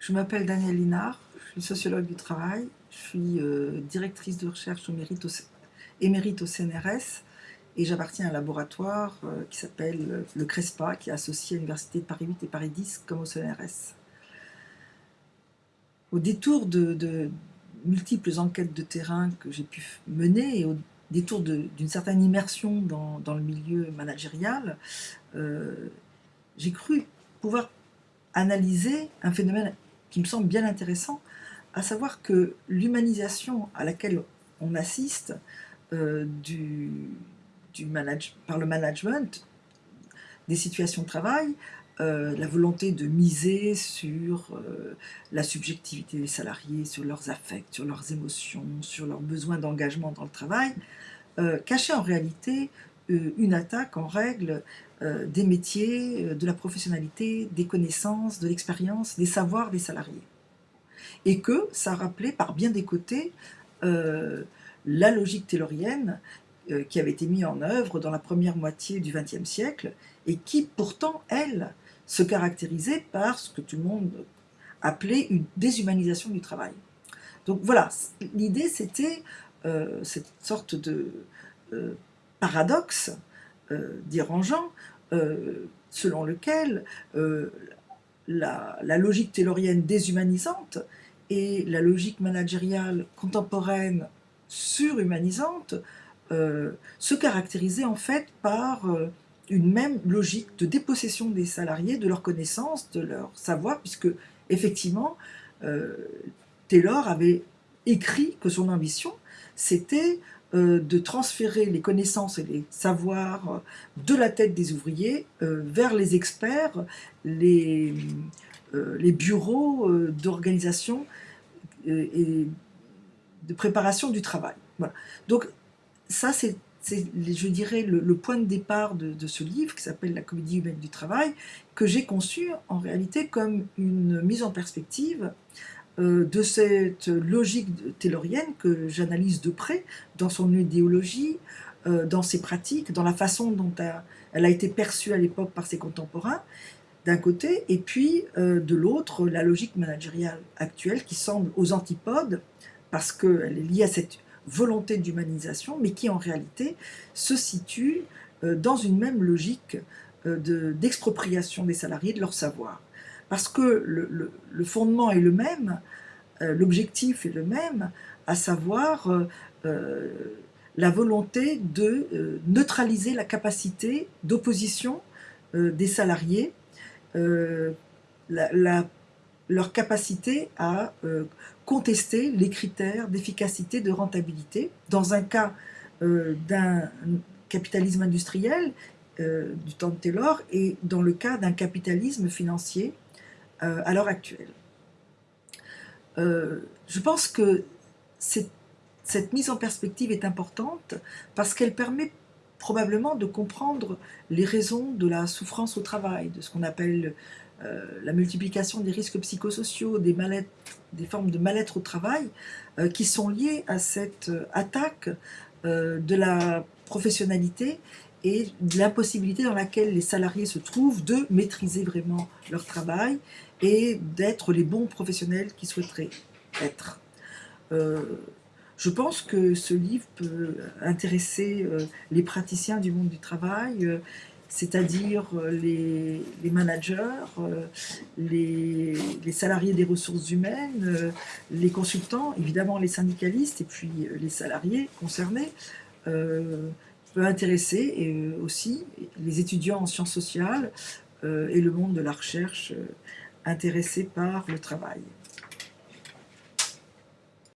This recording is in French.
Je m'appelle Danielle Linard, je suis sociologue du travail, je suis euh, directrice de recherche au mérite au, émérite au CNRS et j'appartiens à un laboratoire euh, qui s'appelle le CRESPA, qui est associé à l'Université de Paris 8 et Paris 10 comme au CNRS. Au détour de, multiples enquêtes de terrain que j'ai pu mener et au détour d'une certaine immersion dans, le milieu managérial, euh, j'ai cru pouvoir analyser un phénomène qui me semble bien intéressant, à savoir que l'humanisation à laquelle on assiste euh, du, par le management des situations de travail, euh, la volonté de miser sur euh, la subjectivité des salariés, sur leurs affects, sur leurs émotions, sur leurs besoins d'engagement dans le travail, cachait en réalité une attaque en règle des métiers, de la professionnalité, des connaissances, de l'expérience, des savoirs des salariés et que ça rappelait par bien des côtés euh, la logique taylorienne euh, qui avait été mise en œuvre dans la première moitié du XXe siècle et qui pourtant, elle, se caractérisait par ce que tout le monde appelait une déshumanisation du travail. Donc voilà, l'idée c'était euh, cette sorte de paradoxe dérangeant selon lequel la, la, logique taylorienne déshumanisante et la logique managériale contemporaine surhumanisante euh, se caractérisait en fait par euh, une même logique de dépossession des salariés de leurs connaissances, de leur savoir, puisque effectivement, euh, Taylor avait écrit que son ambition, c'était de transférer les connaissances et les savoirs de la tête des ouvriers vers les experts, les, euh, bureaux euh, d'organisation euh, et de préparation du travail. Donc ça, c'est, je dirais, le, point de départ de, ce livre qui s'appelle La comédie humaine du travail, que j'ai conçu en réalité comme une mise en perspective de cette logique taylorienne que j'analyse de près dans son idéologie, dans ses pratiques, dans la façon dont elle a été perçue à l'époque par ses contemporains, d'un côté, et puis euh, de l'autre, la logique managériale actuelle qui semble aux antipodes, parce qu'elle est liée à cette volonté d'humanisation, mais qui en réalité se situe euh, dans une même logique euh, d'expropriation des salariés de leur savoir. Parce que le, fondement est le même, l'objectif est le même, à savoir la volonté de neutraliser la capacité d'opposition des salariés euh, leur capacité à euh, contester les critères d'efficacité, de rentabilité, dans un cas euh, d'un capitalisme industriel du temps de Taylor et dans le cas d'un capitalisme financier à l'heure actuelle. je pense que cette mise en perspective est importante parce qu'elle permet probablement de comprendre les raisons de la souffrance au travail, de ce qu'on appelle euh, la multiplication des risques psychosociaux, des, des formes de mal-être au travail, euh, qui sont liées à cette euh, attaque de la professionnalité et de l'impossibilité dans laquelle les salariés se trouvent de maîtriser vraiment leur travail et d'être les bons professionnels qu'ils souhaiteraient être. Je pense que ce livre peut intéresser euh, les praticiens du monde du travail, euh, c'est-à-dire euh, les, managers, les, salariés des ressources humaines, les consultants, évidemment les syndicalistes et puis les salariés concernés, peut intéresser aussi les étudiants en sciences sociales et le monde de la recherche intéressés par le travail.